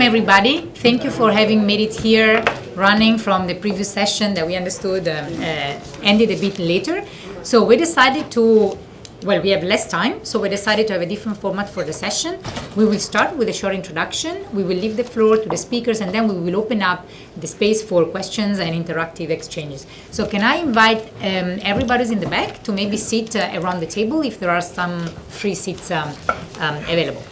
welcome everybody. Thank you for having made it here, running from the previous session that we understood um, uh, ended a bit later. So we decided to, well, we have less time, so we decided to have a different format for the session. We will start with a short introduction. We will leave the floor to the speakers, and then we will open up the space for questions and interactive exchanges. So can I invite um, everybody in the back to maybe sit uh, around the table if there are some free seats um, um, available.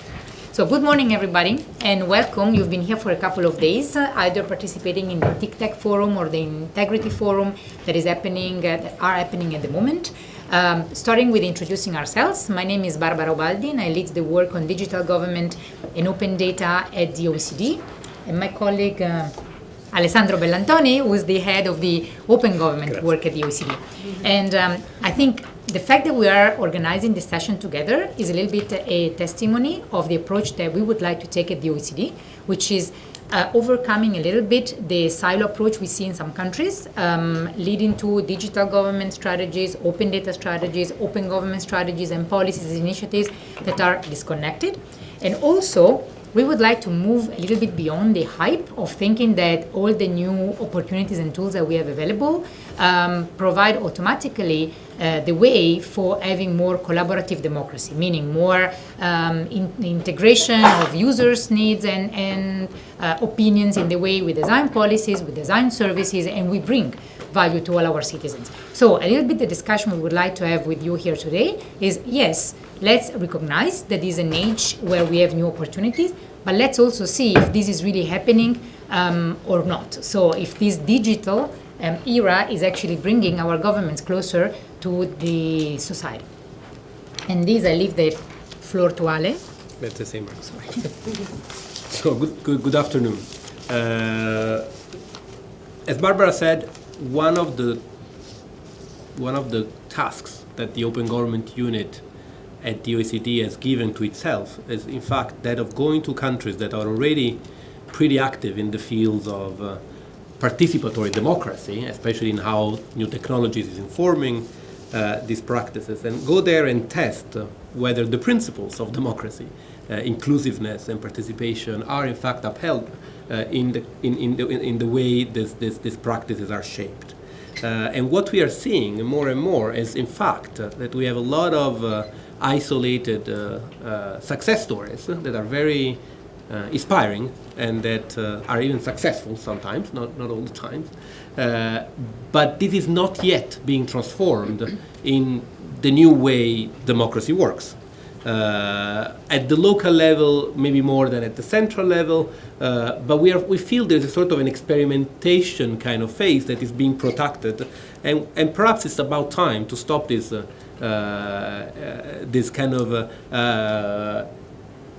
So good morning, everybody, and welcome. You've been here for a couple of days, uh, either participating in the TICTeC forum or the Integrity Forum that is happening, uh, that are happening at the moment. Um, starting with introducing ourselves, my name is Barbara Ubaldi, and I lead the work on digital government and open data at the OECD. And my colleague uh, Alessandro Bellantoni, who is the head of the open government Grazie. work at the OECD. And um, I think the fact that we are organizing this session together is a little bit a testimony of the approach that we would like to take at the OECD, which is uh, overcoming a little bit the silo approach we see in some countries, um, leading to digital government strategies, open data strategies, open government strategies, and policies and initiatives that are disconnected. And also, we would like to move a little bit beyond the hype of thinking that all the new opportunities and tools that we have available um, provide automatically uh, the way for having more collaborative democracy, meaning more um, in integration of users' needs and, and uh, opinions in the way we design policies, we design services, and we bring value to all our citizens. So a little bit the discussion we would like to have with you here today is, yes, let's recognize that this is an age where we have new opportunities, but let's also see if this is really happening um, or not. So if this digital um, era is actually bringing our governments closer to the society. And this, I leave the floor to Ale. That's the same. Sorry. so good, good, good afternoon. Uh, as Barbara said, one of the one of the tasks that the Open Government Unit at the OECD has given to itself is in fact that of going to countries that are already pretty active in the fields of uh, participatory democracy, especially in how new technologies is informing uh, these practices, and go there and test uh, whether the principles of democracy, uh, inclusiveness and participation are in fact upheld in, the, in, in, the, in the way this, this, these practices are shaped. Uh, and what we are seeing more and more is in fact that we have a lot of isolated success stories that are very uh, inspiring and that uh, are even successful sometimes, not, not all the time. Uh, but this is not yet being transformed in the new way democracy works. Uh, at the local level, maybe more than at the central level, uh, but we, are, we feel there's a sort of an experimentation kind of phase that is being protected, and, and perhaps it's about time to stop this, uh, this kind of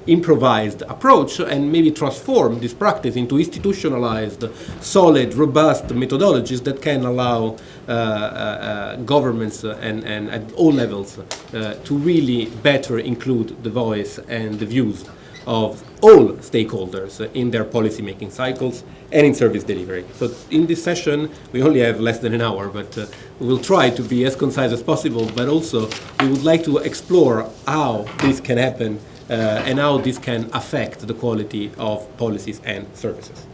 improvised approach and maybe transform this practice into institutionalized, solid, robust methodologies that can allow uh, uh, uh governments and, and at all levels uh, to really better include the voice and the views of all stakeholders in their policy making cycles and in service delivery. So in this session, we only have less than an hour, but uh, we will try to be as concise as possible, but also we would like to explore how this can happen and how this can affect the quality of policies and services.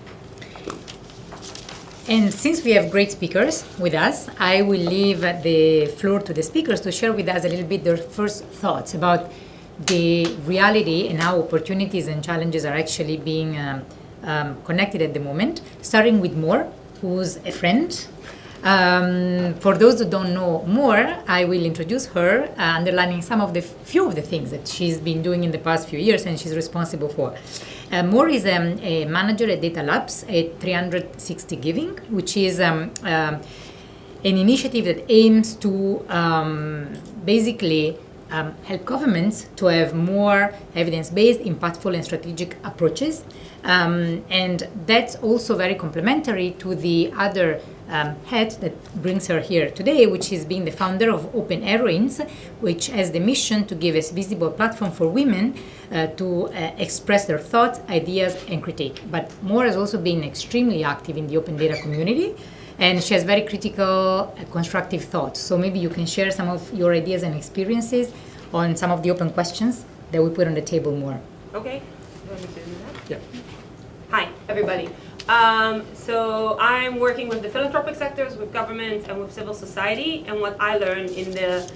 And since we have great speakers with us, I will leave the floor to the speakers to share with us a little bit their first thoughts about the reality and how opportunities and challenges are actually being um, um, connected at the moment, starting with Mor, who's a friend um, for those who don't know Mor, I will introduce her, uh, underlining some of the few of the things that she's been doing in the past few years and she's responsible for. Uh, Mor is um, a manager at Data Labs at 360 Giving, which is um, uh, an initiative that aims to um, basically um, help governments to have more evidence-based, impactful, and strategic approaches. Um, and that's also very complementary to the other um, head that brings her here today, which is being the founder of Open Heroines, which has the mission to give a visible platform for women uh, to uh, express their thoughts, ideas, and critique. But Mor has also been extremely active in the open data community, and she has very critical, uh, constructive thoughts. So maybe you can share some of your ideas and experiences on some of the open questions that we put on the table Mor. Okay. You me do that? Yeah. Hi, everybody. Um, so I'm working with the philanthropic sectors, with government, and with civil society. And what I learned in the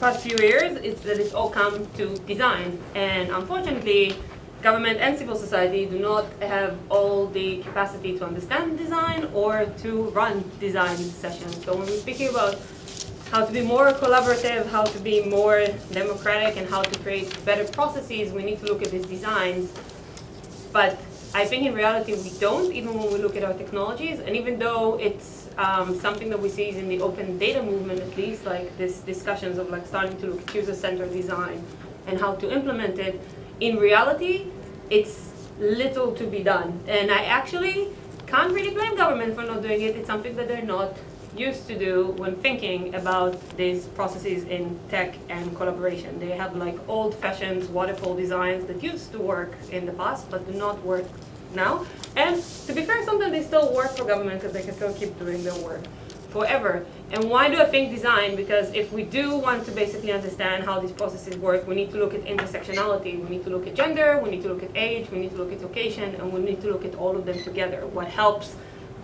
past few years is that it's all come to design. And unfortunately, government and civil society do not have all the capacity to understand design or to run design sessions. So when we're speaking about how to be more collaborative, how to be more democratic, and how to create better processes, we need to look at these designs. But I think in reality we don't, even when we look at our technologies. And even though it's um, something that we see in the open data movement, at least, like this discussions of like starting to look at user-centered design and how to implement it, in reality, it's little to be done. And I actually can't really blame government for not doing it. It's something that they're not used to do when thinking about these processes in tech and collaboration. They have like old-fashioned waterfall designs that used to work in the past but do not work now. And to be fair, sometimes they still work for government because they can still keep doing their work forever. And why do I think design? Because if we do want to basically understand how these processes work, we need to look at intersectionality. We need to look at gender, we need to look at age, we need to look at location, and we need to look at all of them together. What helps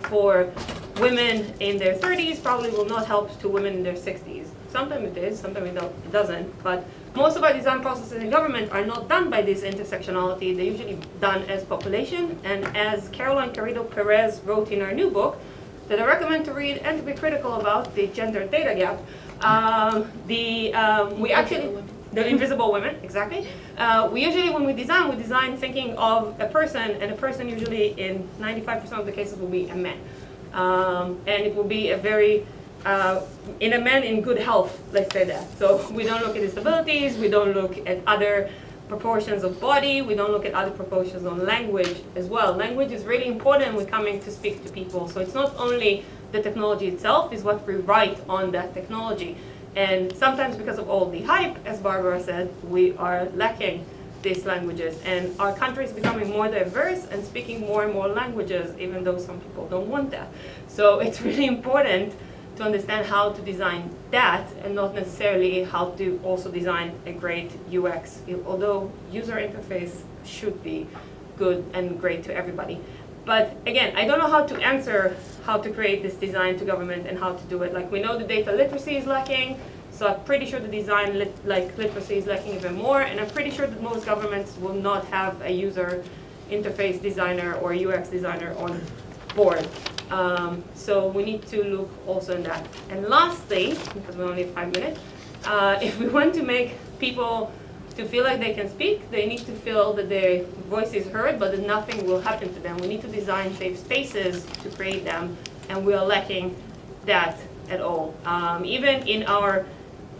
for women in their 30s probably will not help to women in their 60s. Sometimes it is, sometimes it doesn't. But most of our design processes in government are not done by this intersectionality. They're usually done as population. And as Caroline Criado Perez wrote in our new book, that I recommend to read and to be critical about, the gender data gap, um, the, um, we actually, the invisible women, exactly. Uh, we usually, when we design, we design thinking of a person, and a person usually in 95% of the cases will be a man. Um, and it will be a very, uh, in a man in good health, let's say that. So we don't look at disabilities, we don't look at other proportions of body, we don't look at other proportions on language as well. Language is really important when coming to speak to people. So it's not only the technology itself, it's what we write on that technology. And sometimes because of all the hype, as Barbara said, we are lacking these languages. And our country is becoming more diverse and speaking more and more languages, even though some people don't want that. So it's really important to understand how to design that and not necessarily how to also design a great UX, although user interface should be good and great to everybody. But again, I don't know how to answer how to create this design to government and how to do it. Like we know the data literacy is lacking, so I'm pretty sure the design lit like literacy is lacking even more, and I'm pretty sure that most governments will not have a user interface designer or UX designer on board. Um, so we need to look also in that. And lastly, because we only have five minutes, uh, if we want to make people to feel like they can speak, they need to feel that their voice is heard, but that nothing will happen to them. We need to design safe spaces to create them, and we are lacking that at all. Um, even in our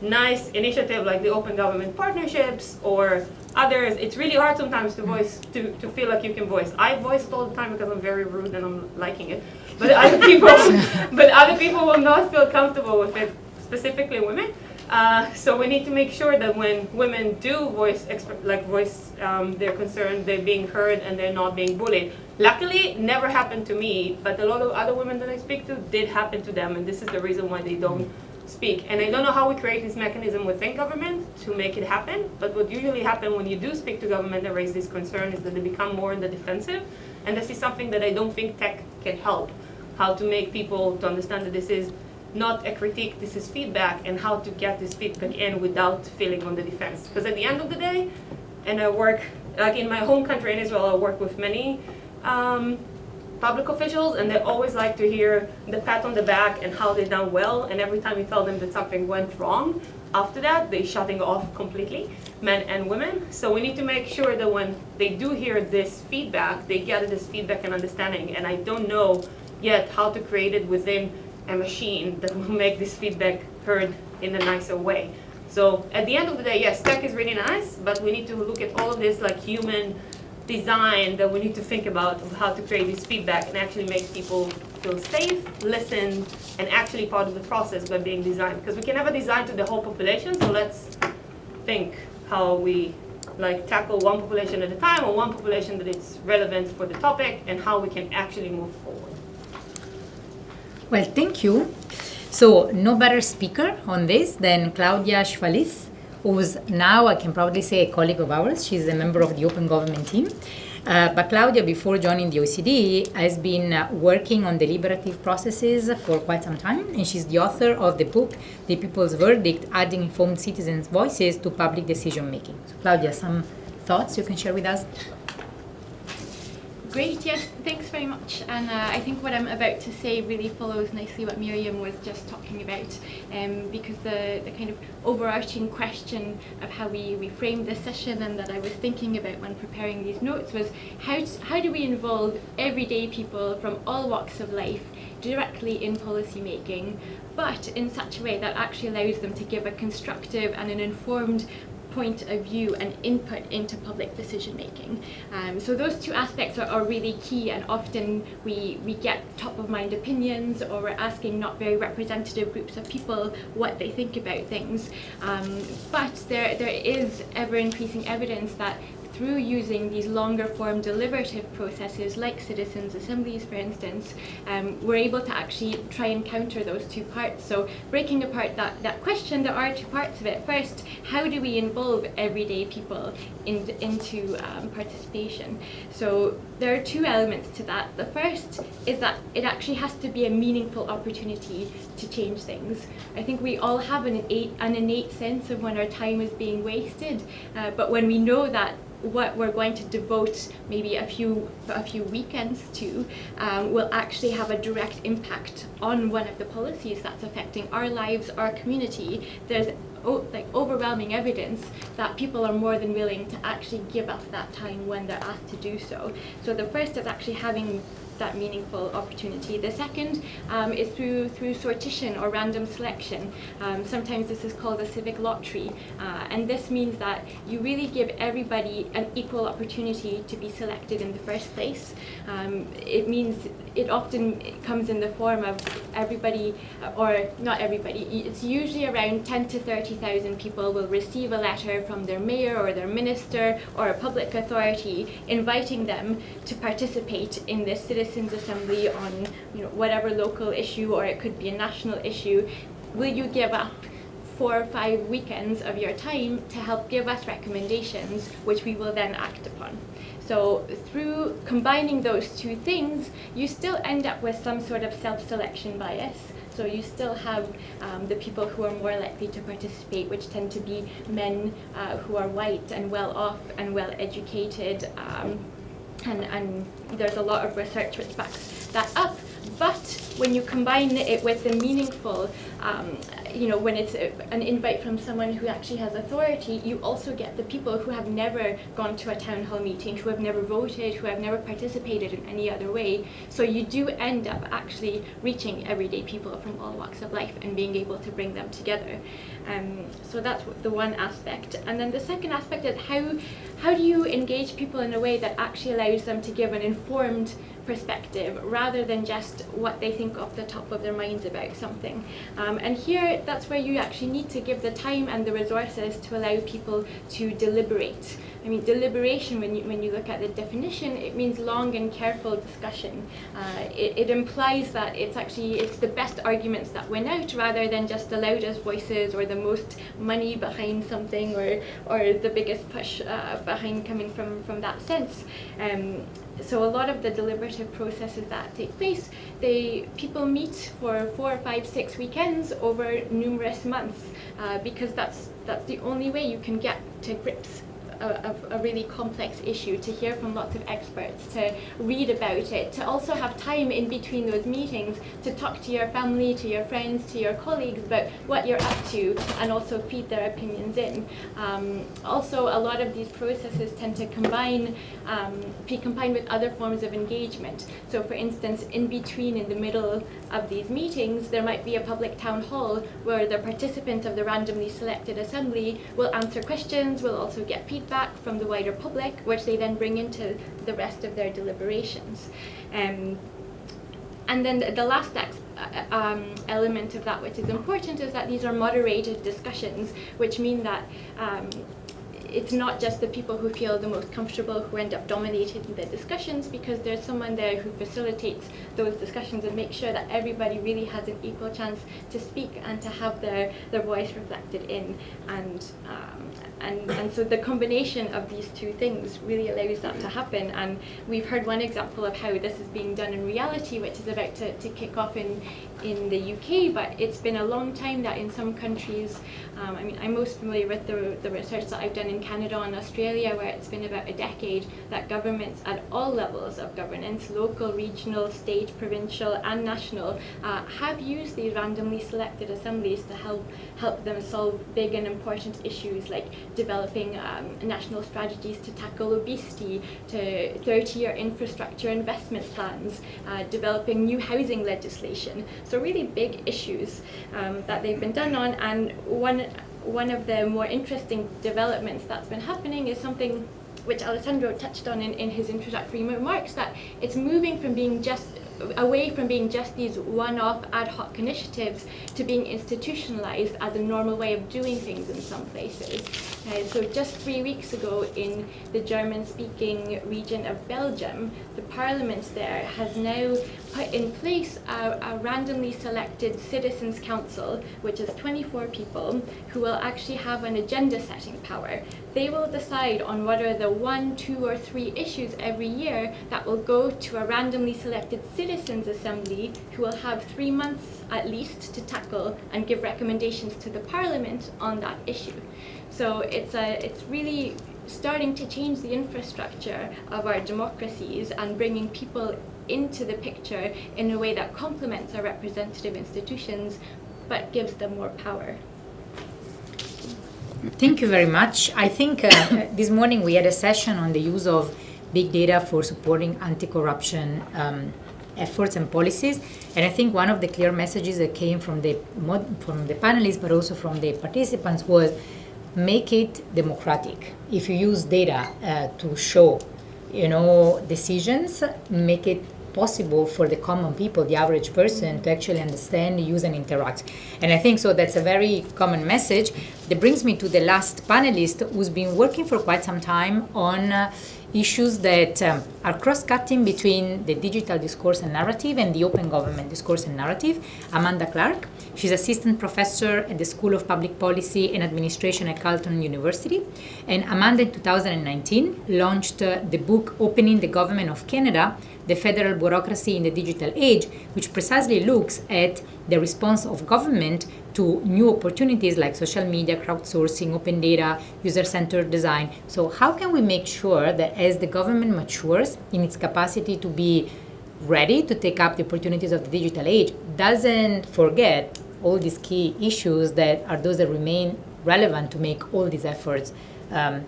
nice initiative like the open government partnerships or others, it's really hard sometimes to voice, to, to feel like you can voice. I voice all the time because I'm very rude and I'm liking it. But other people, but other people will not feel comfortable with it, specifically women. Uh, so we need to make sure that when women do voice, like voice um, their concern, they're being heard and they're not being bullied. Luckily, it never happened to me, but a lot of other women that I speak to did happen to them, and this is the reason why they don't speak. And I don't know how we create this mechanism within government to make it happen, but what usually happens when you do speak to government and raise this concern is that they become more in the defensive, and this is something that I don't think tech can help, how to make people to understand that this is not a critique, this is feedback, and how to get this feedback in without feeling on the defense. Because at the end of the day, and I work, like in my home country in Israel, I work with many um, public officials, and they always like to hear the pat on the back and how they done well, and every time you tell them that something went wrong, after that, they're shutting off completely, men and women. So we need to make sure that when they do hear this feedback, they get this feedback and understanding, and I don't know yet how to create it within a machine that will make this feedback heard in a nicer way. So at the end of the day, yes, tech is really nice, but we need to look at all of this like human design that we need to think about how to create this feedback and actually make people feel safe, listen, and actually part of the process by being designed. Because we can never design to the whole population, so let's think how we like tackle one population at a time or one population that is relevant for the topic and how we can actually move forward. Well, thank you. So no better speaker on this than Claudia Chwalisz, who's now, I can probably say, a colleague of ours. She's a member of the Open Government team. Uh, but Claudia, before joining the OECD, has been uh, working on deliberative processes for quite some time, and she's the author of the book The People's Verdict Adding Informed Citizens' Voices to Public Decision Making. So, Claudia, some thoughts you can share with us? Great, yes, thanks very much. And uh, I think what I'm about to say really follows nicely what Miriam was just talking about, um, because the, the kind of overarching question of how we, we framed this session and that I was thinking about when preparing these notes was how, how do we involve everyday people from all walks of life directly in policy making, but in such a way that actually allows them to give a constructive and an informed point of view and input into public decision making. Um, so those two aspects are, are, really key and often we, we get top of mind opinions or we're asking not very representative groups of people what they think about things. Um, but there, there is ever increasing evidence that through using these longer form deliberative processes like citizens assemblies for instance um, we're able to actually try and counter those two parts. So breaking apart that, that question there are two parts of it. First how do we involve everyday people in, into um, participation? So there are two elements to that. The first is that it actually has to be a meaningful opportunity to change things. I think we all have an innate, an innate sense of when our time is being wasted uh, but when we know that what we're going to devote maybe a few a few weekends to um, will actually have a direct impact on one of the policies that's affecting our lives, our community. There's like overwhelming evidence that people are more than willing to actually give up that time when they're asked to do so. So the first is actually having that meaningful opportunity. The second um, is through through sortition or random selection. Um, sometimes this is called a civic lottery, uh, and this means that you really give everybody an equal opportunity to be selected in the first place. Um, it means it often comes in the form of everybody, or not everybody. It's usually around 10 to 30,000 people will receive a letter from their mayor or their minister or a public authority inviting them to participate in this citizens assembly on you know whatever local issue or it could be a national issue will you give up four or five weekends of your time to help give us recommendations which we will then act upon so through combining those two things you still end up with some sort of self-selection bias so you still have um, the people who are more likely to participate, which tend to be men uh, who are white and well off and well educated, um, and, and there's a lot of research which backs that up. But when you combine it with the meaningful um, you know, when it's an invite from someone who actually has authority, you also get the people who have never gone to a town hall meeting, who have never voted, who have never participated in any other way. So you do end up actually reaching everyday people from all walks of life and being able to bring them together. Um, so that's the one aspect. And then the second aspect is how, how do you engage people in a way that actually allows them to give an informed perspective rather than just what they think off the top of their minds about something. Um, and here, that's where you actually need to give the time and the resources to allow people to deliberate. I mean, deliberation, when you, when you look at the definition, it means long and careful discussion. Uh, it, it implies that it's actually, it's the best arguments that win out rather than just the loudest voices or the most money behind something or, or the biggest push uh, behind coming from, from that sense. Um, so a lot of the deliberative processes that take place, they people meet for four, five, six weekends over numerous months uh, because that's that's the only way you can get to grips a, a, really complex issue, to hear from lots of experts, to read about it, to also have time in between those meetings to talk to your family, to your friends, to your colleagues about what you're up to and also feed their opinions in. Um, also, a lot of these processes tend to combine, um, be combined with other forms of engagement. So for instance, in between, in the middle of these meetings, there might be a public town hall where the participants of the randomly selected assembly will answer questions, will also get feedback feedback from the wider public, which they then bring into the rest of their deliberations. Um, and then the, the last uh, um, element of that which is important is that these are moderated discussions, which mean that um, it's not just the people who feel the most comfortable who end up dominating the discussions because there's someone there who facilitates those discussions and makes sure that everybody really has an equal chance to speak and to have their, their voice reflected in. And, um, and, and so the combination of these two things really allows that to happen. And we've heard one example of how this is being done in reality, which is about to, to kick off in, in the UK, but it's been a long time that in some countries, um, I mean, I'm most familiar with the, the research that I've done in Canada and Australia, where it's been about a decade that governments at all levels of governance, local, regional, state, provincial, and national, uh, have used these randomly selected assemblies to help help them solve big and important issues like developing um, national strategies to tackle obesity, to 30-year infrastructure investment plans, uh, developing new housing legislation. So really big issues um, that they've been done on. And one, one of the more interesting developments that's been happening is something which Alessandro touched on in, in his introductory remarks, that it's moving from being just away from being just these one-off ad hoc initiatives to being institutionalized as a normal way of doing things in some places. Uh, so just three weeks ago in the German-speaking region of Belgium, the parliament there has now put in place a, a randomly selected citizens council, which is 24 people, who will actually have an agenda setting power. They will decide on what are the one, two, or three issues every year that will go to a randomly selected citizens assembly who will have three months at least to tackle and give recommendations to the parliament on that issue. So it's, a, it's really starting to change the infrastructure of our democracies and bringing people into the picture in a way that complements our representative institutions but gives them more power. Thank you very much. I think uh, this morning we had a session on the use of big data for supporting anti-corruption um, efforts and policies. And I think one of the clear messages that came from the from the panelists, but also from the participants, was make it democratic. If you use data uh, to show, you know, decisions, make it possible for the common people, the average person, to actually understand, use, and interact. And I think so that's a very common message. That brings me to the last panelist who's been working for quite some time on uh, issues that um, are cross-cutting between the digital discourse and narrative and the open government discourse and narrative. Amanda Clarke, she's assistant professor at the School of Public Policy and Administration at Carleton University. And Amanda in 2019 launched uh, the book Opening the Government of Canada, the federal bureaucracy in the digital age, which precisely looks at the response of government to new opportunities like social media, crowdsourcing, open data, user-centered design. So how can we make sure that as the government matures in its capacity to be ready to take up the opportunities of the digital age, doesn't forget all these key issues that are those that remain relevant to make all these efforts um,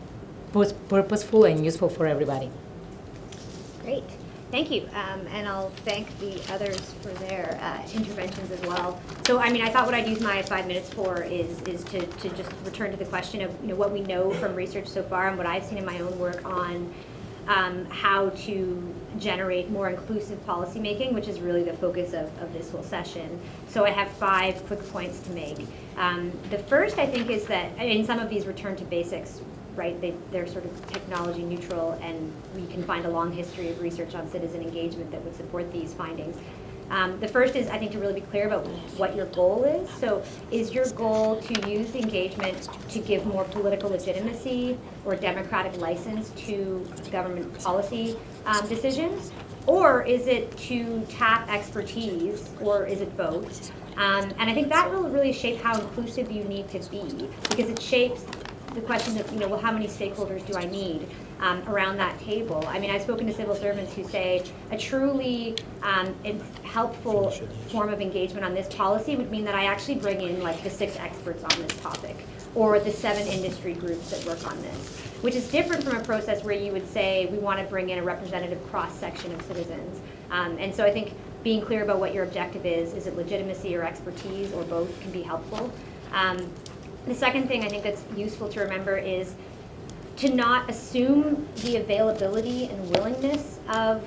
purposeful and useful for everybody. Great. Thank you, um, and I'll thank the others for their uh, interventions as well. So, I mean, I thought what I'd use my five minutes for is is to, to just return to the question of you know what we know from research so far and what I've seen in my own work on um, how to generate more inclusive policymaking, which is really the focus of, of this whole session. So I have five quick points to make. Um, the first, I think, is that, in some of these return to basics right? They, they're sort of technology neutral, and we can find a long history of research on citizen engagement that would support these findings. Um, the first is, I think, to really be clear about what your goal is. So is your goal to use engagement to give more political legitimacy or democratic license to government policy um, decisions? Or is it to tap expertise, or is it both? Um, and I think that will really shape how inclusive you need to be, because it shapes the question of, you know, well, how many stakeholders do I need um, around that table? I mean, I've spoken to civil servants who say a truly um, helpful form of engagement on this policy would mean that I actually bring in like the six experts on this topic or the seven industry groups that work on this, which is different from a process where you would say we want to bring in a representative cross-section of citizens. Um, and so I think being clear about what your objective is, is it legitimacy or expertise or both can be helpful. Um, the second thing I think that's useful to remember is to not assume the availability and willingness of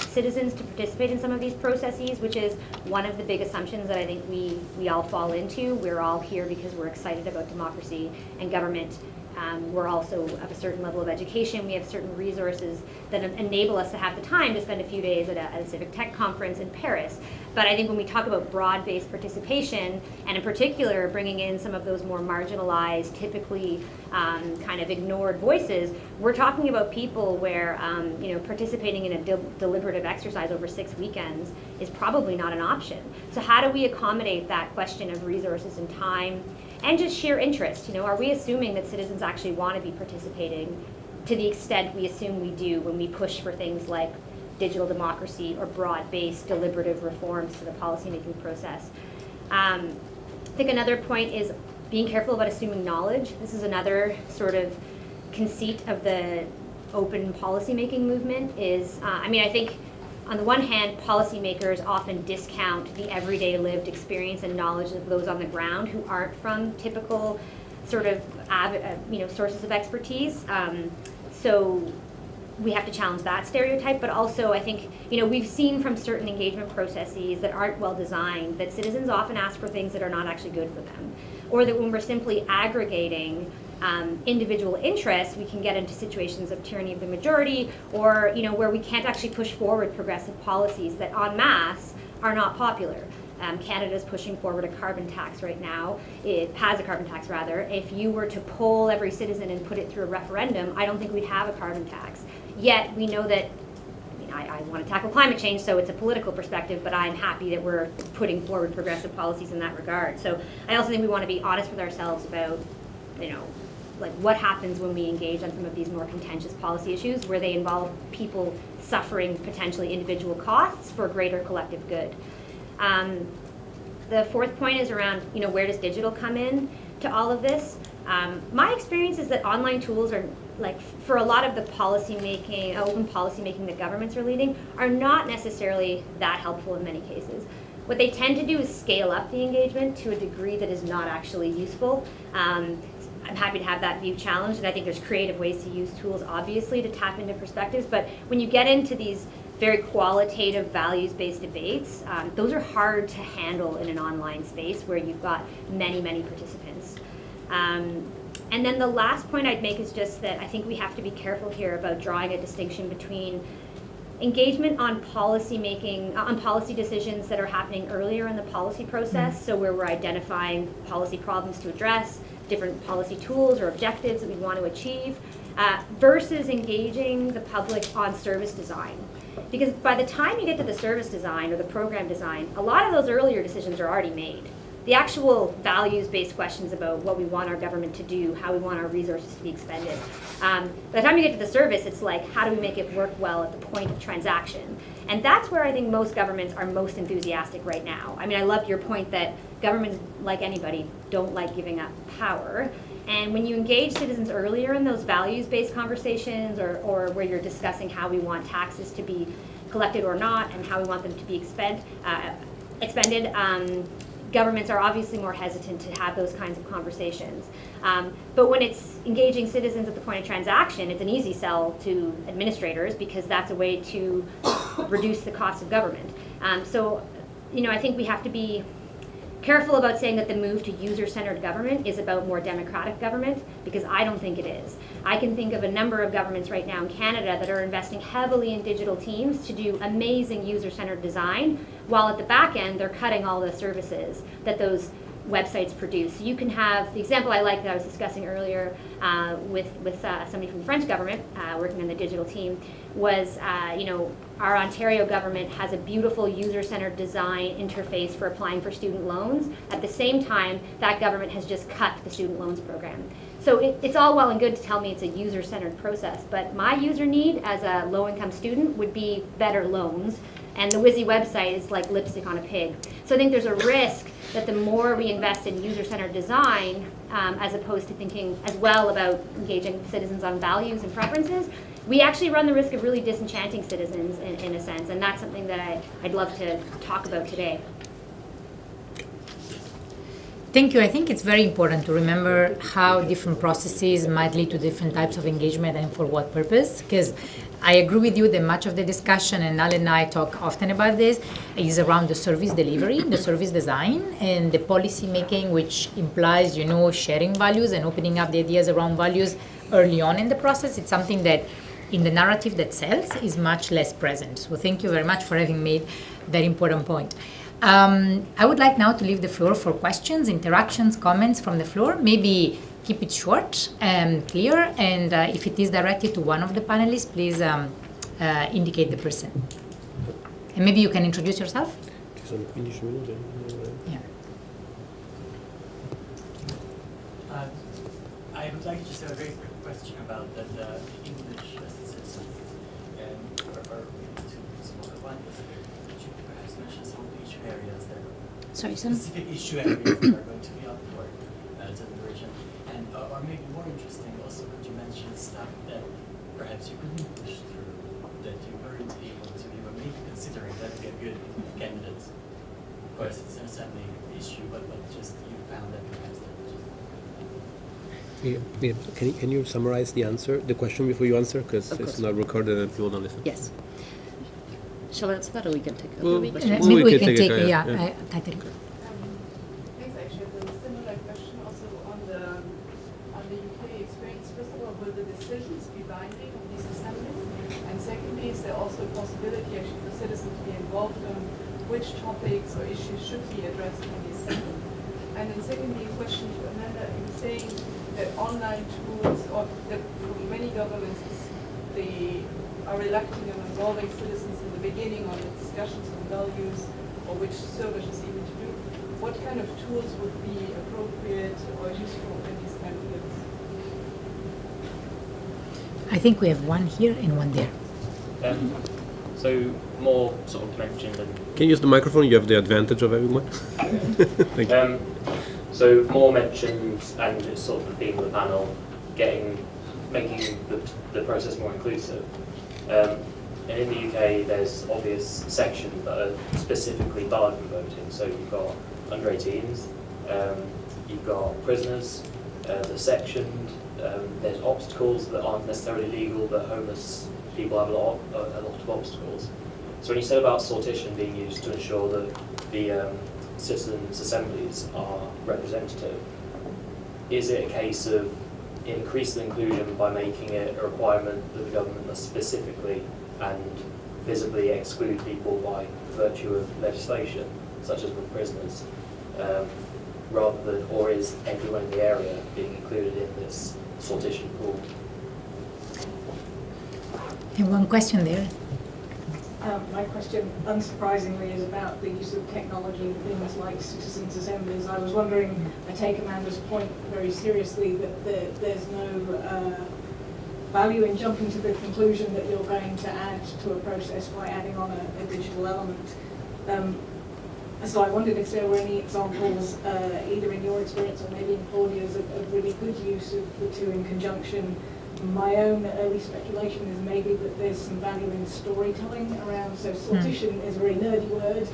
citizens to participate in some of these processes, which is one of the big assumptions that I think we, we all fall into. We're all here because we're excited about democracy and government. Um, we're also of a certain level of education. We have certain resources that enable us to have the time to spend a few days at a, at a civic tech conference in Paris. But I think when we talk about broad-based participation, and in particular bringing in some of those more marginalized, typically um, kind of ignored voices, we're talking about people where um, you know participating in a de- deliberative exercise over six weekends is probably not an option. So how do we accommodate that question of resources and time, and just sheer interest? You know, are we assuming that citizens actually want to be participating to the extent we assume we do when we push for things like digital democracy or broad-based deliberative reforms to the policymaking process. Um, I think another point is being careful about assuming knowledge. This is another sort of conceit of the open policymaking movement is, uh, I mean, I think on the one hand, policymakers often discount the everyday lived experience and knowledge of those on the ground who aren't from typical sort of, uh, you know, sources of expertise. Um, so we have to challenge that stereotype, but also I think, you know, we've seen from certain engagement processes that aren't well designed that citizens often ask for things that are not actually good for them. Or that when we're simply aggregating um, individual interests, we can get into situations of tyranny of the majority or, you know, where we can't actually push forward progressive policies that en masse are not popular. Um, Canada's pushing forward a carbon tax right now. It has a carbon tax, rather. If you were to poll every citizen and put it through a referendum, I don't think we'd have a carbon tax. Yet we know that. I I want to tackle climate change, so it's a political perspective. But I'm happy that we're putting forward progressive policies in that regard. So I also think we want to be honest with ourselves about, you know, like what happens when we engage on some of these more contentious policy issues where they involve people suffering potentially individual costs for greater collective good. Um, the fourth point is around, you know, where does digital come in to all of this? Um, my experience is that online tools are like for a lot of the policy making, open policy making that governments are leading, are not necessarily that helpful in many cases. What they tend to do is scale up the engagement to a degree that is not actually useful. Um, I'm happy to have that view challenged, and I think there's creative ways to use tools, obviously, to tap into perspectives. But when you get into these very qualitative, values-based debates, um, those are hard to handle in an online space where you've got many, many participants. Um, and then the last point I'd make is just that I think we have to be careful here about drawing a distinction between engagement on policy making, on policy decisions that are happening earlier in the policy process, so where we're identifying policy problems to address, different policy tools or objectives that we want to achieve, uh, versus engaging the public on service design. Because by the time you get to the service design or the program design, a lot of those earlier decisions are already made. The actual values-based questions about what we want our government to do, how we want our resources to be expended. Um, by the time you get to the service, it's like, how do we make it work well at the point of transaction? And that's where I think most governments are most enthusiastic right now. I mean, I love your point that governments, like anybody, don't like giving up power. And when you engage citizens earlier in those values-based conversations or, or where you're discussing how we want taxes to be collected or not and how we want them to be expend, uh, expended, um, governments are obviously more hesitant to have those kinds of conversations. Um, but when it's engaging citizens at the point of transaction, it's an easy sell to administrators because that's a way to reduce the cost of government. Um, so, you know, I think we have to be careful about saying that the move to user-centered government is about more democratic government because I don't think it is. I can think of a number of governments right now in Canada that are investing heavily in digital teams to do amazing user-centered design, while at the back end they're cutting all the services that those websites produce. You can have the example I like that I was discussing earlier uh, with with uh, somebody from the French government uh, working on the digital team was uh, you know our Ontario government has a beautiful user-centered design interface for applying for student loans. At the same time, that government has just cut the student loans program. So it, it's all well and good to tell me it's a user-centered process, but my user need as a low-income student would be better loans, and the WYSI website is like lipstick on a pig. So I think there's a risk that the more we invest in user-centered design, um, as opposed to thinking as well about engaging citizens on values and preferences, we actually run the risk of really disenchanting citizens in, in a sense, and that's something that I, I'd love to talk about today. Thank you. I think it's very important to remember how different processes might lead to different types of engagement and for what purpose. Because I agree with you that much of the discussion, and Al and I talk often about this, is around the service delivery, the service design, and the policy making, which implies, you know, sharing values and opening up the ideas around values early on in the process. It's something that in the narrative that sells is much less present. So thank you very much for having made that important point. Um, I would like now to leave the floor for questions, interactions, comments from the floor. Maybe keep it short and clear, and uh, if it is directed to one of the panelists, please um, uh, indicate the person. And maybe you can introduce yourself. Yeah. Uh, I would like to just have a very quick question about the, the English as a citizen and or, or to some other one. Could you perhaps mention some of the issue areas that Sorry, some. specific issue areas that are going to be up for uh, deliberation? And uh, or maybe more interesting, also could you mention stuff that perhaps you couldn't push through that you weren't able to, you were maybe considering that would be a good candidate Of course, it's an assembly issue, but, but just you found that perhaps that was just Yeah, yeah. Can, you, can you summarize the answer, the question before you answer? Because it's course. not recorded and people don't listen. Yes. Shall I answer that or we can take it? Well, Uh, Well, maybe we we can can take it, yeah, yeah, yeah. uh, Catherine. Actually, I have a similar question also on the, on the UK experience. First of all, will the decisions be binding on these assemblies? And secondly, is there also a possibility actually for citizens to be involved on which topics or issues should be addressed in the assembly? And then secondly, a question to Amanda, you saying that online tools, or that for many governments, is- they are reluctant in involving citizens in the beginning on the discussions on values or which services even to do. What kind of tools would be appropriate or useful in these kind of fields? I think we have one here and one there. Um, so Mor sort of mentioned and Can you use the microphone? You have the advantage of having one. Thank you. um, so Mor mentioned and it's sort of the theme of the panel, getting making the, the process more inclusive. Um, and in the UK, there's obvious sections that are specifically barred from voting. So you've got under 18s, um, you've got prisoners, uh, the sectioned. Um, there's obstacles that aren't necessarily legal, but homeless people have a lot, a, a lot of obstacles. So when you said about sortition being used to ensure that the um, citizens' assemblies are representative, is it a case of increasing inclusion by making it a requirement that the government must specifically and visibly exclude people by virtue of legislation, such as with prisoners, um, rather than, or is everyone in the area being included in this sortition pool? And one question there. Um, my question, unsurprisingly, is about the use of technology in things like citizens' assemblies. I was wondering, I take Amanda's point very seriously, that there, there's no uh, value in jumping to the conclusion that you're going to add to a process by adding on a, a digital element. Um, so I wondered if there were any examples, uh, either in your experience or maybe in Claudia's, of, of really good use of the two in conjunction. My own early speculation is maybe that there's some value in storytelling around, so sortition is a very nerdy word,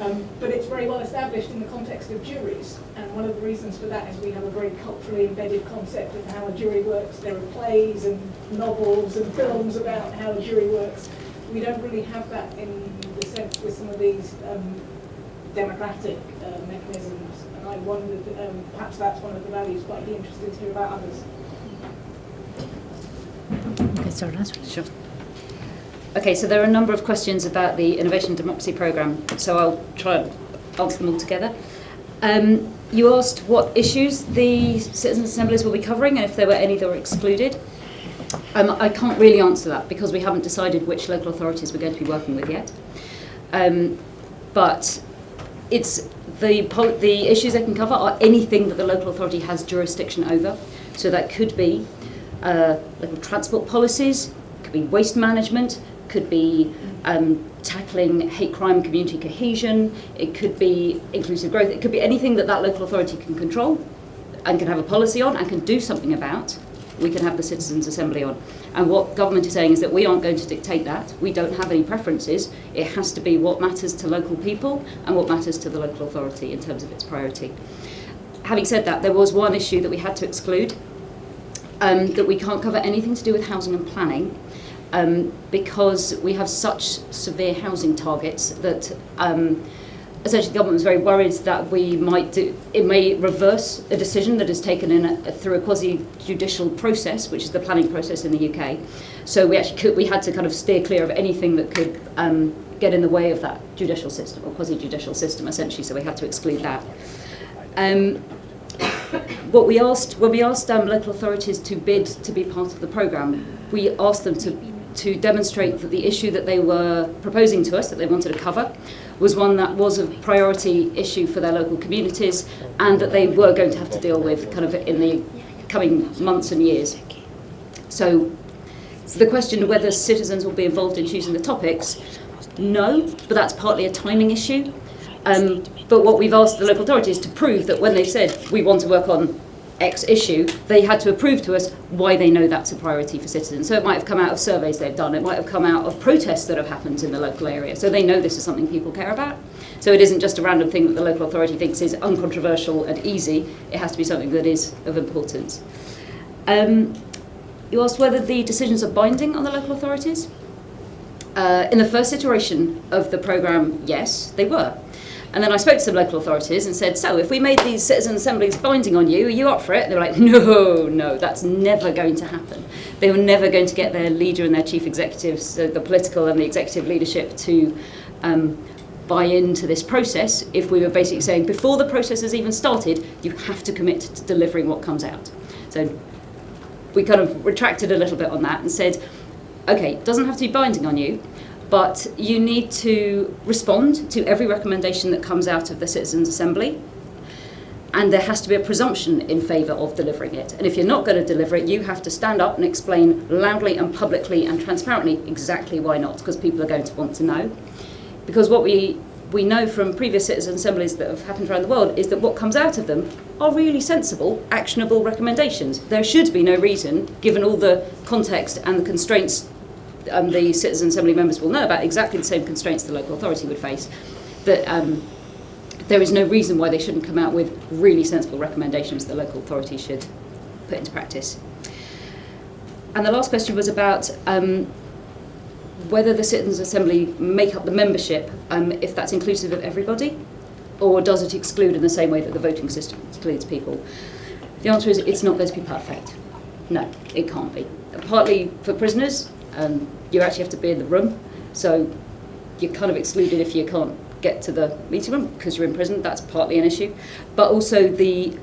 um, but it's very well established in the context of juries. And one of the reasons for that is we have a very culturally embedded concept of how a jury works. There are plays and novels and films about how a jury works. We don't really have that in the sense with some of these um, democratic uh, mechanisms. And I wondered, um, perhaps that's one of the values, but I'd be interested to hear about others. Okay, sorry, answer. Sure. Okay, so there are a number of questions about the Innovation Democracy Programme, so I'll try and answer them all together. Um, you asked what issues the citizens' assemblies will be covering and if there were any that were excluded. Um, I can't really answer that because we haven't decided which local authorities we're going to be working with yet. Um, but it's the, the issues they can cover are anything that the local authority has jurisdiction over. So that could be uh, local transport policies, could be waste management, could be um, tackling hate crime, community cohesion, it could be inclusive growth, it could be anything that that local authority can control and can have a policy on and can do something about. We can have the citizens' assembly on. And what government is saying is that we aren't going to dictate that. We don't have any preferences. It has to be what matters to local people and what matters to the local authority in terms of its priority. having said that, there was one issue that we had to exclude, um, that we can't cover anything to do with housing and planning, um, because we have such severe housing targets that um, essentially the government was very worried that we might do, it may reverse a decision that is taken in a, through a quasi-judicial process, which is the planning process in the UK. So we actually could, we had to kind of steer clear of anything that could um, get in the way of that judicial system or quasi-judicial system essentially. So we had to exclude that. Um, what we asked when we asked um, local authorities to bid to be part of the programme, we asked them to to demonstrate that the issue that they were proposing to us that they wanted to cover was one that was a priority issue for their local communities and that they were going to have to deal with kind of in the coming months and years. So, so the question of whether citizens will be involved in choosing the topics, no, but that's partly a timing issue. Um, but what we've asked the local authorities to prove that when they said we want to work on X issue, they had to prove to us why they know that's a priority for citizens. So it might have come out of surveys they've done, it might have come out of protests that have happened in the local area. So they know this is something people care about. So it isn't just a random thing that the local authority thinks is uncontroversial and easy, it has to be something that is of importance. Um, you asked whether the decisions are binding on the local authorities. Uh, in the first iteration of the programme, yes, they were. And then I spoke to some local authorities and said, so if we made these citizen assemblies binding on you, are you up for it? They were like, no, no, that's never going to happen. They were never going to get their leader and their chief executives, so the political and the executive leadership, to um, buy into this process if we were basically saying, before the process has even started, you have to commit to delivering what comes out. So we kind of retracted a little bit on that and said, okay, it doesn't have to be binding on you, but you need to respond to every recommendation that comes out of the Citizens' Assembly. And there has to be a presumption in favour of delivering it. And if you're not going to deliver it, you have to stand up and explain loudly and publicly and transparently exactly why not, because people are going to want to know. Because what we, we know from previous citizen assemblies that have happened around the world is that what comes out of them are really sensible, actionable recommendations. There should be no reason, given all the context and the constraints um, the citizen assembly members will know about exactly the same constraints the local authority would face, that um, there is no reason why they shouldn't come out with really sensible recommendations the local authority should put into practice. And the last question was about um, whether the Citizens Assembly make up the membership um, if that's inclusive of everybody, or does it exclude in the same way that the voting system excludes people? The answer is it's not going to be perfect. No, it can't be. Partly for prisoners, um, you actually have to be in the room. So you're kind of excluded if you can't get to the meeting room because you're in prison. That's partly an issue. But also the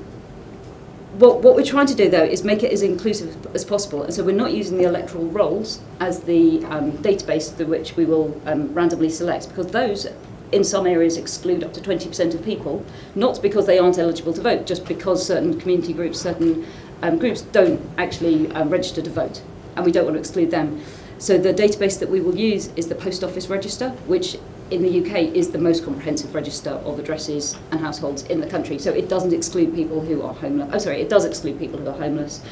what, what we're trying to do though is make it as inclusive as possible. And so we're not using the electoral rolls as the um, database through which we will um, randomly select because those in some areas exclude up to 20% of people, not because they aren't eligible to vote, just because certain community groups, certain um, groups don't actually um, register to vote. And we don't want to exclude them. So the database that we will use is the Post Office Register, which in the UK is the most comprehensive register of addresses and households in the country. So it doesn't exclude people who are homeless. Oh, sorry, it does exclude people who are homeless.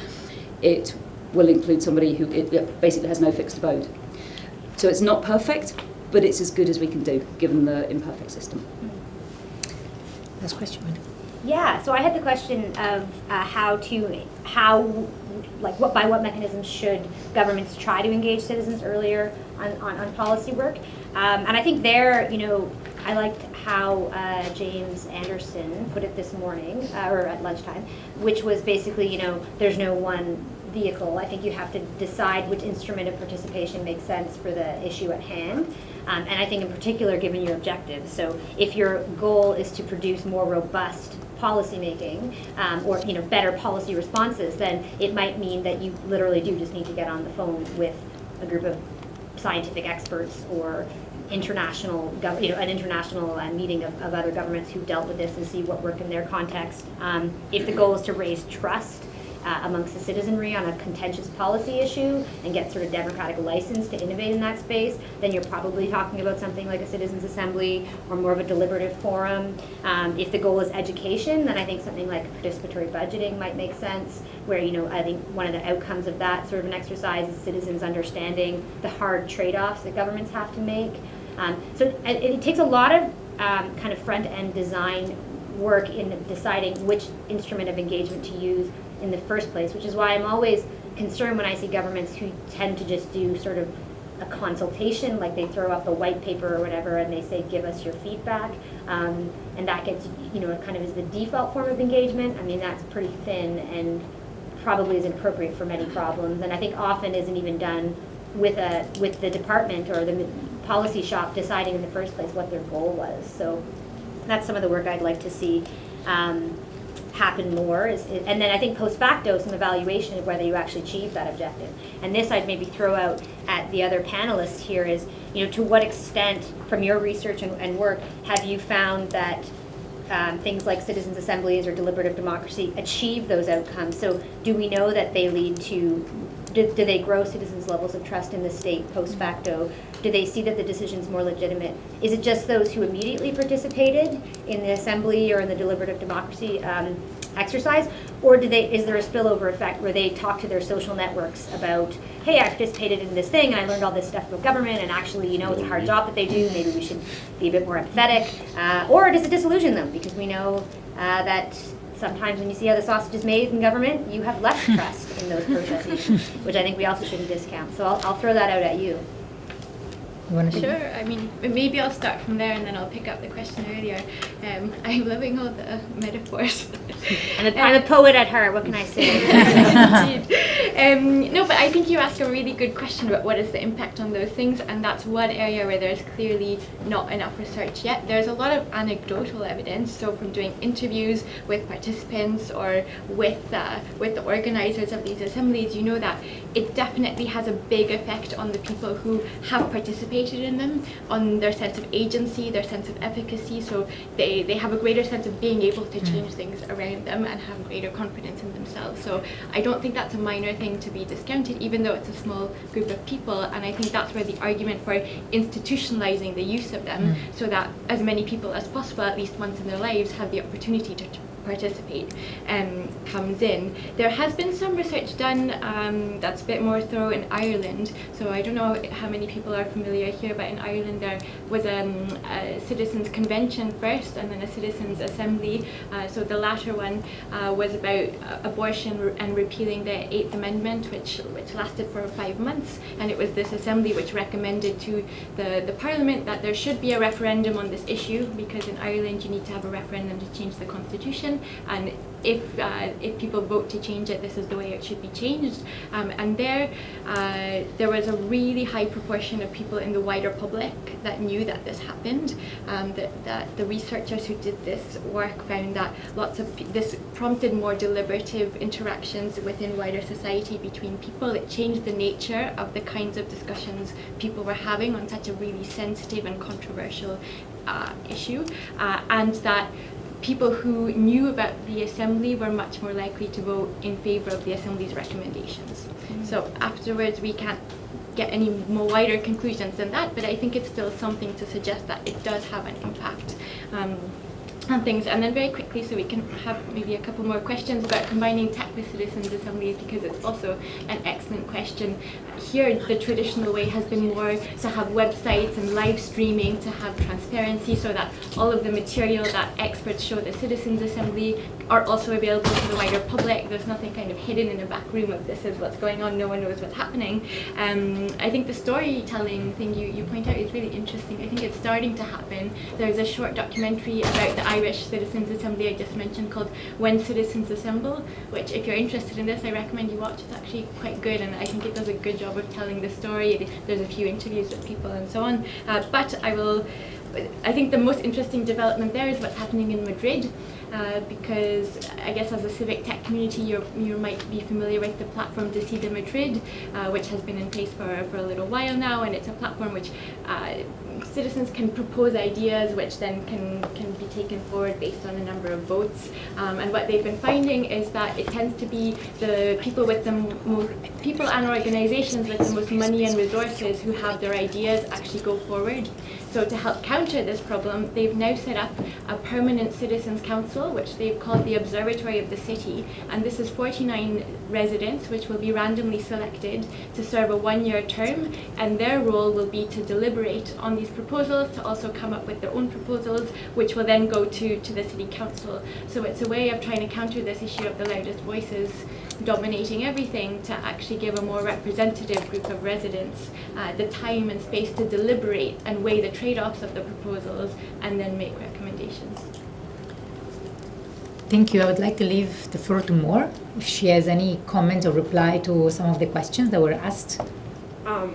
It will include somebody who it basically has no fixed abode. So it's not perfect, but it's as good as we can do given the imperfect system. Last question. Madam. Yeah, so I had the question of uh, how to, how, like, what by what mechanisms should governments try to engage citizens earlier on, on, on policy work? Um, and I think there, you know, I liked how uh, James Anderson put it this morning, uh, or at lunchtime, which was basically, you know, there's no one vehicle. I think you have to decide which instrument of participation makes sense for the issue at hand. Um, and I think in particular, given your objectives. So if your goal is to produce more robust policymaking um, or you know better policy responses, then it might mean that you literally do just need to get on the phone with a group of scientific experts or international, you know, an international uh, meeting of, of, other governments who've dealt with this and see what worked in their context. Um, if the goal is to raise trust uh, amongst the citizenry on a contentious policy issue and get sort of democratic license to innovate in that space, then you're probably talking about something like a citizens assembly or more of a deliberative forum. Um, if the goal is education, then I think something like participatory budgeting might make sense, where you know I think one of the outcomes of that sort of an exercise is citizens understanding the hard trade-offs that governments have to make. Um, so it, it, takes a lot of um, kind of front-end design work in deciding which instrument of engagement to use in the first place, which is why I'm always concerned when I see governments who tend to just do sort of a consultation, like they throw up a white paper or whatever, and they say, give us your feedback. Um, and that gets, you know, kind of is the default form of engagement. I mean, that's pretty thin and probably is inappropriate for many problems. And I think often isn't even done with a with the department or the policy shop deciding in the first place what their goal was. So that's some of the work I'd like to see um, happen more. Is, and then I think post facto, some evaluation of whether you actually achieved that objective. And this I'd maybe throw out at the other panelists here is, you know, to what extent from your research and, and work have you found that um, things like citizens' assemblies or deliberative democracy achieve those outcomes? So do we know that they lead to do, do, they grow citizens' levels of trust in the state post facto? Do they see that the decision's more legitimate? Is it just those who immediately participated in the assembly or in the deliberative democracy um, exercise? Or do they, is there a spillover effect where they talk to their social networks about, hey, I participated in this thing and I learned all this stuff about government and actually, you know, it's a hard job that they do, maybe we should be a bit more empathetic. Uh, or does it disillusion them? Because we know uh, that sometimes when you see how the sausage is made in government, you have less trust in those processes, which I think we also shouldn't discount. So I'll, I'll throw that out at you. You sure. I mean, maybe I'll start from there and then I'll pick up the question earlier. Um, I'm loving all the metaphors. I'm, a, I'm a poet at heart. What can I say? um, no, but I think you ask a really good question about what is the impact on those things, and that's one area where there's clearly not enough research yet. There's a lot of anecdotal evidence, so from doing interviews with participants or with uh, with the organisers of these assemblies, you know that it definitely has a big effect on the people who have participated in them, on their sense of agency, their sense of efficacy. So they, they have a greater sense of being able to change mm. things around them and have greater confidence in themselves. So I don't think that's a minor thing to be discounted, even though it's a small group of people. And I think that's where the argument for institutionalizing the use of them mm. so that as many people as possible, at least once in their lives, have the opportunity to participate um, comes in. There has been some research done um, that's a bit more thorough in Ireland. So I don't know how many people are familiar here, but in Ireland there was um, a citizens convention first and then a citizens assembly. Uh, so the latter one uh, was about uh, abortion and repealing the Eighth Amendment, which which lasted for five months. And it was this assembly which recommended to the, the parliament that there should be a referendum on this issue because in Ireland you need to have a referendum to change the constitution and if uh, if people vote to change it, this is the way it should be changed. Um, and there, uh, there was a really high proportion of people in the wider public that knew that this happened. Um, that, that the researchers who did this work found that lots of this prompted more deliberative interactions within wider society between people. It changed the nature of the kinds of discussions people were having on such a really sensitive and controversial uh, issue, uh, and that people who knew about the assembly were much more likely to vote in favour of the assembly's recommendations. Mm -hmm. So afterwards we can't get any more wider conclusions than that, but I think it's still something to suggest that it does have an impact. Um, and things. And then very quickly, so we can have maybe a couple more questions about combining tech with citizens assemblies because it's also an excellent question. Here, the traditional way has been more to have websites and live streaming to have transparency so that all of the material that experts show the citizens assembly are also available to the wider public. There's nothing kind of hidden in a back room of this is what's going on, no one knows what's happening. Um, I think the storytelling thing you, you point out is really interesting. I think it's starting to happen. There's a short documentary about the Irish Citizens Assembly I just mentioned called When Citizens Assemble, which if you're interested in this, I recommend you watch. It's actually quite good and I think it does a good job of telling the story. There's a few interviews with people and so on. Uh, but I will, I think the most interesting development there is what's happening in Madrid. Uh, because I guess as a civic tech community you you might be familiar with the platform Decide Madrid uh, which has been in place for, for a little while now and it's a platform which uh, citizens can propose ideas which then can, can be taken forward based on a number of votes. Um, and what they've been finding is that it tends to be the people with the most, people and organizations with the most money and resources who have their ideas actually go forward. So to help counter this problem, they've now set up a permanent citizens council, which they've called the Observatory of the City. And this is 49 residents, which will be randomly selected to serve a one-year term. And their role will be to deliberate on these proposals to also come up with their own proposals, which will then go to, to the City Council. So it's a way of trying to counter this issue of the loudest voices dominating everything to actually give a more representative group of residents uh, the time and space to deliberate and weigh the trade-offs of the proposals and then make recommendations. Thank you. I would like to leave the floor to Mor if she has any comment or reply to some of the questions that were asked. Um,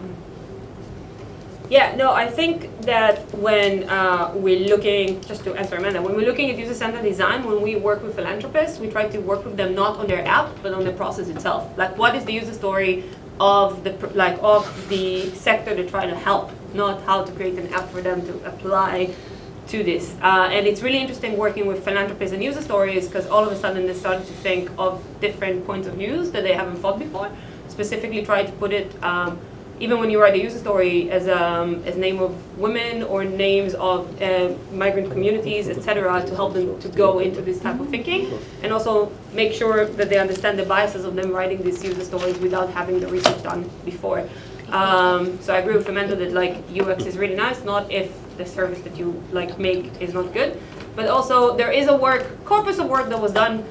yeah, no, I think that when uh, we're looking, just to answer Amanda, when we're looking at user-centered design, when we work with philanthropists, we try to work with them not on their app, but on the process itself. Like, what is the user story of the like of the sector they're trying to help, not how to create an app for them to apply to this. Uh, and it's really interesting working with philanthropists and user stories because all of a sudden they started to think of different points of views that they haven't thought before. Specifically, try to put it um, even when you write a user story as um, as name of women or names of uh, migrant communities, etc., to help them to go into this type of thinking, and also make sure that they understand the biases of them writing these user stories without having the research done before. Um, so I agree with Amanda that like UX is really nice, not if the service that you like make is not good, but also there is a work corpus of work that was done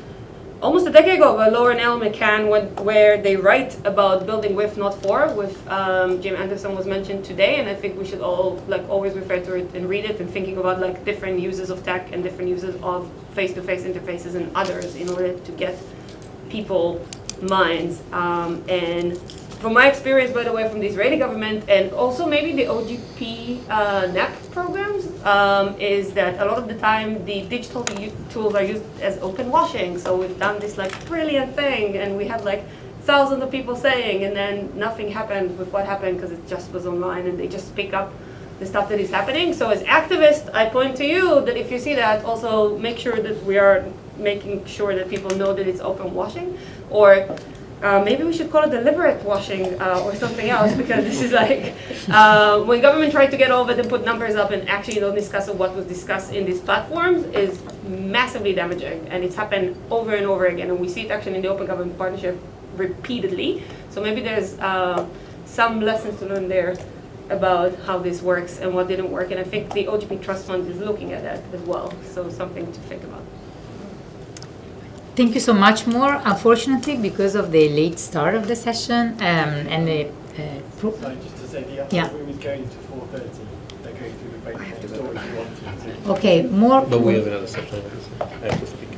almost a decade ago by Lauren L. McCann when, where they write about building with, not for, with um, Jim Anderson was mentioned today, and I think we should all like always refer to it and read it and thinking about like different uses of tech and different uses of face-to-face interfaces and others in order to get people minds. Um, and from my experience, by the way, from the Israeli government and also maybe the OGP uh, programs, um, is that a lot of the time the digital tools are used as open washing. So we've done this like brilliant thing, and we had like thousands of people saying, and then nothing happened with what happened because it just was online, and they just pick up the stuff that is happening. So as activists, I point to you that if you see that, also make sure that we are making sure that people know that it's open washing, or uh, maybe we should call it deliberate washing uh, or something else because this is like uh, when government tried to get over and put numbers up and actually don't discuss what was discussed in these platforms is massively damaging and it's happened over and over again and we see it actually in the open government partnership repeatedly so maybe there's uh, some lessons to learn there about how this works and what didn't work and I think the OGP Trust Fund is looking at that as well so something to think about. Thank you so much, Mor. Unfortunately, because of the late start of the session um, and the uh, Sorry, just to say, the other Yeah. room is going to four thirty, they're going through the break next door if you want to. okay, more. But we have another section. I have to speak.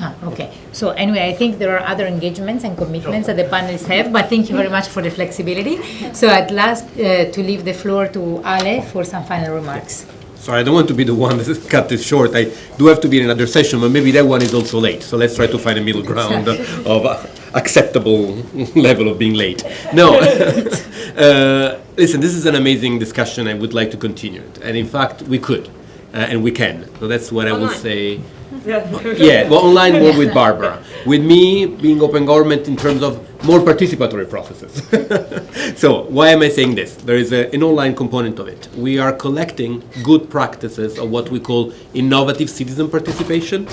Ah, okay. So anyway, I think there are other engagements and commitments that the panelists have, but thank you very much for the flexibility. So I'd last uh, to leave the floor to Ale for some final remarks. Sorry, I don't want to be the one that cut this short. I do have to be in another session, but maybe that one is also late. So let's try to find a middle ground of uh, acceptable level of being late. No, uh, listen, this is an amazing discussion. I would like to continue it, and in fact, we could, uh, and we can. So that's what I would Online. say. Yeah. Well, online more with Barbara. With me being open government in terms of more participatory processes. so why am I saying this? There is a, an online component of it. We are collecting good practices of what we call innovative citizen participation.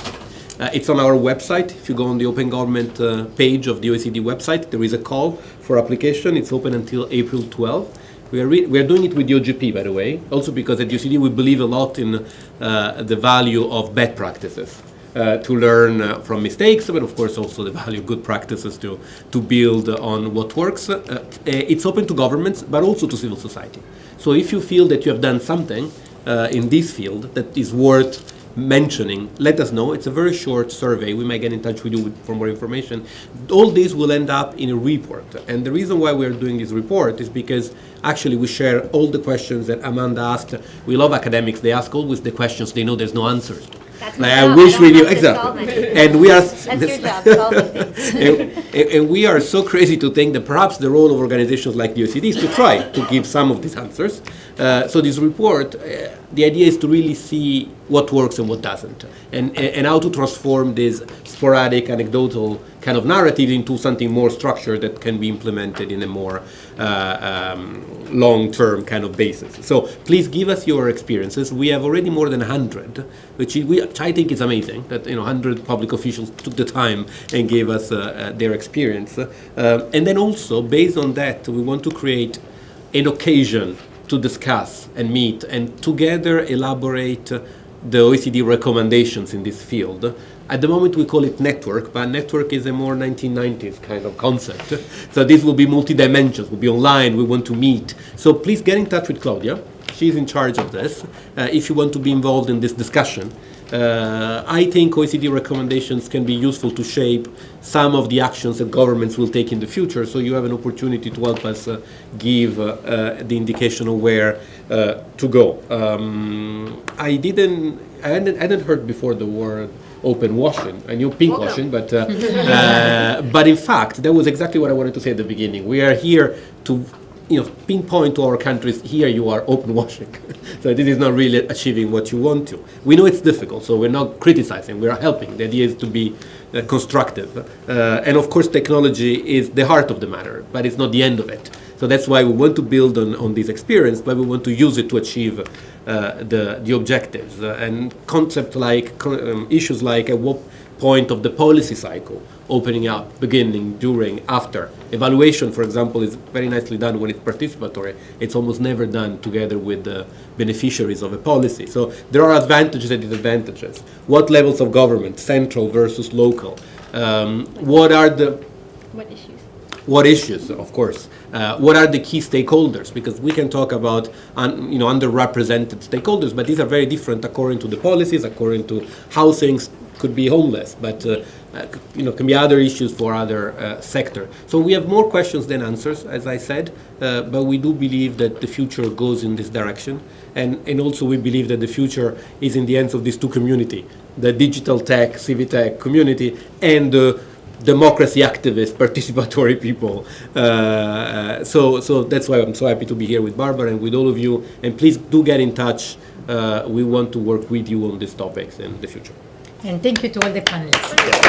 Uh, it's on our website. If you go on the Open Government uh, page of the OECD website, there is a call for application. It's open until April 12th. We are, re- we are doing it with OGP, by the way, also because at OECD we believe a lot in uh, the value of bad practices. Uh, to learn uh, from mistakes, but of course also the value of good practices to, to build on what works. Uh, uh, it's open to governments, but also to civil society. So if you feel that you have done something uh, in this field that is worth mentioning, let us know. It's a very short survey. We might get in touch with you with, for more information. All this will end up in a report. And the reason why we're doing this report is because actually we share all the questions that Amanda asked. We love academics. They ask always the questions they know there's no answers to. That's Like, my I job. wish don't we knew have to solve exactly, and we are. That's job, and, and- and we are so crazy to think that perhaps the role of organizations like the OECD is to try to give some of these answers. Uh, so this report, uh, the idea is to really see what works and what doesn't, and, and how to transform this sporadic, anecdotal kind of narrative into something more structured that can be implemented in a more uh, um, long-term kind of basis. So please give us your experiences. We have already more than 100, which which I think is amazing that you know 100 public officials took the time and gave us uh, uh, their experience. Um, and then also, based on that, we want to create an occasion to discuss and meet and together elaborate uh, the OECD recommendations in this field. At the moment we call it network, but network is a more 1990s kind of concept. So this will be multi-dimensions, will be online, we want to meet. So please get in touch with Claudia. She's in charge of this. Uh, if you want to be involved in this discussion, uh, I think OECD recommendations can be useful to shape some of the actions that governments will take in the future. So you have an opportunity to help us uh, give uh, uh, the indication of where uh, to go. Um, I didn't, I hadn't, I hadn't heard before the word open washing. I knew pink washing, but uh, uh, but in fact, that was exactly what I wanted to say at the beginning. We are here to you know, pinpoint to our countries, here you are open washing. so this is not really achieving what you want to. We know it's difficult, so we're not criticizing, we are helping. The idea is to be uh, constructive. Uh, and of course, technology is the heart of the matter, but it's not the end of it. So that's why we want to build on, on this experience, but we want to use it to achieve uh, the, the objectives. Uh, and concepts like, co- um, issues like at what point of the policy cycle, opening up, beginning, during, after. Evaluation, for example, is very nicely done when it's participatory. It's almost never done together with the beneficiaries of a policy. So there are advantages and disadvantages. What levels of government, central versus local? Um, what are the? What issues, of course. Uh, what are the key stakeholders? Because we can talk about un, you know underrepresented stakeholders, but these are very different according to the policies, according to how things could be homeless, but uh, uh, you know can be other issues for other uh, sector. So we have more questions than answers, as I said, uh, but we do believe that the future goes in this direction, and and also we believe that the future is in the hands of these two community, the digital tech, civic tech community, and the democracy activists, participatory people. Uh, so, so that's why I'm so happy to be here with Barbara and with all of you. And please do get in touch. Uh, we want to work with you on these topics in the future. And thank you to all the panelists.